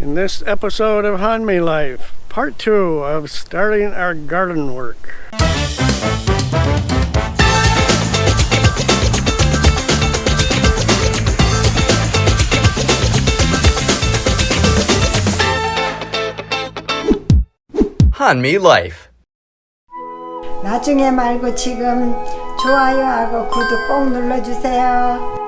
In this episode of Hanmi Life, part two of starting our garden work. 한미 Life. 나중에 말고 지금 좋아요하고 구독 꼭 눌러주세요.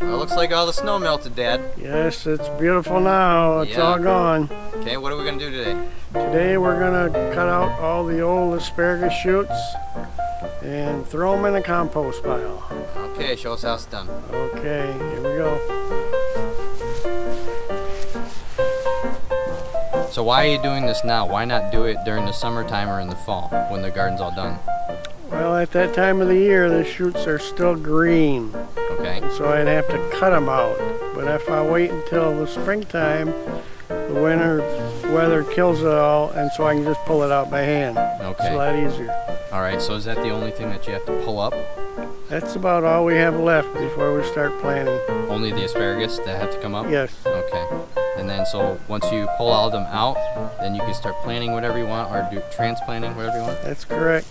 Well, it looks like all the snow melted, Dad. Yes, it's beautiful now. It's Yeah. all gone. Okay, what are we gonna do today? Today we're gonna cut out all the old asparagus shoots and throw them in a compost pile. Okay, show us how it's done. Okay, here we go. So why are you doing this now? Why not do it during the summertime or in the fall when the garden's all done? Well, at that time of the year, the shoots are still green, Okay. so I'd have to cut them out. But if I wait until the springtime, the winter weather kills it all, and so I can just pull it out by hand. Okay. It's a lot easier. All right. So is that the only thing that you have to pull up? That's about all we have left before we start planting. Only the asparagus that have to come up? Yes. Okay. And then so once you pull all of them out, then you can start planting whatever you want or do transplanting whatever you want. That's correct.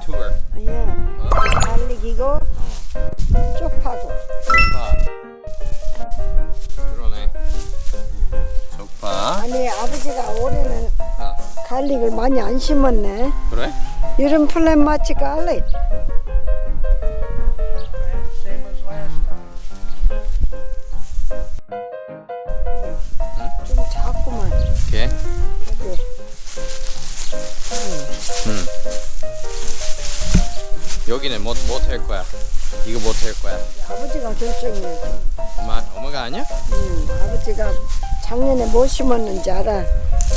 Tour. Yeah. 어, 갈릭이고 쪽파고. 쪽파. 그러네. 쪽파. 아니 아버지가 올해는 어. 갈릭을 많이 안 심었네. 그래? 이런 플랜 마치 갈릭. 여기는 뭐, 못할 거야. 이거 못 할 거야. 아버지가 결정해. 엄마, 엄마가 아니야? 음, 아버지가 작년에 뭐 심었는지 알아?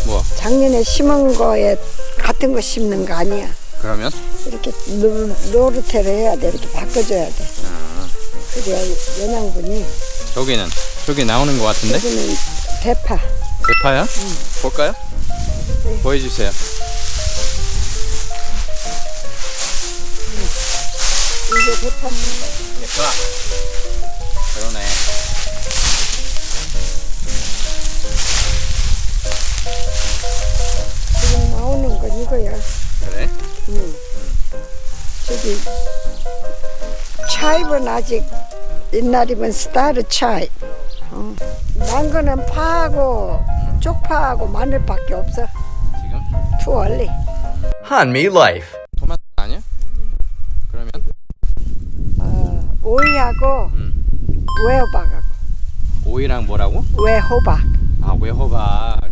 뭐? 작년에 심은 거에 같은 거 심는 거 아니야. 그러면? 이렇게 노, 노릇해를 해야 돼. 이렇게 바꿔줘야 돼. 아, 그래야 영양분이. 저기는? 저기 나오는 거 같은데? 여기는 대파. 대파야? 볼까요? 네. 보여주세요. 이게 대파. 대파. 그러네. 지금 나오는 건 이거야. 그래? 응. 저기 차입은 아직 옛날이면 스타르 차입. 어. 난 거는 파하고 쪽파하고 마늘밖에 없어. 지금? 투 얼리. 한미 Life. 토마 오이하고 음. 외호박하고 오이랑 뭐라고? 외호박. 아, 외호박.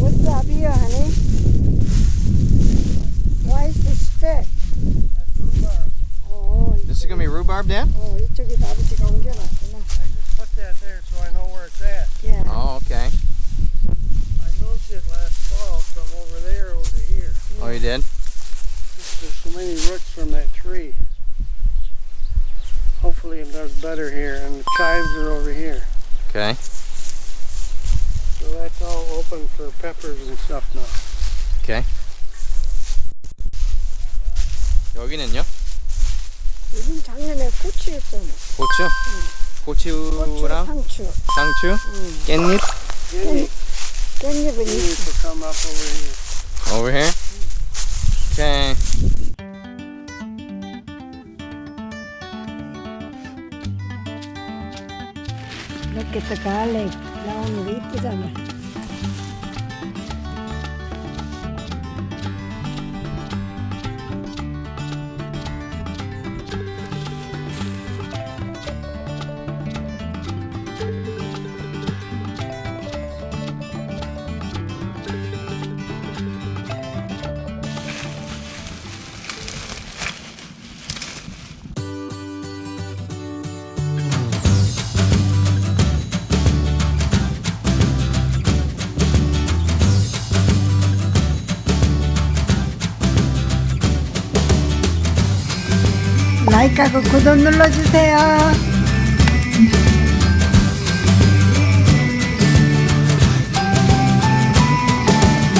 What's up here, honey? Why is this stick? 어, This is gonna be rhubarb, Dan? 어, 이쪽에 아버지가 옮겨놨구나. I just put that there so I know where it's at. Yeah. Oh, okay. I moved it last fall from over there over to here. Oh, you did? There's so many roots from that tree. Hopefully it does better here, and the chives are over here. Okay. So that's all open for peppers and stuff now. Okay. 여기는요? 여긴 작년에 고추였잖아. 고추? 고추, 고추랑 상추. 상추? 응. 깻잎? Guinea, 깻잎은 guinea 있어. to come up over here. Over here? Okay. que ka não Laon ulit 가입하고 구독 눌러주세요.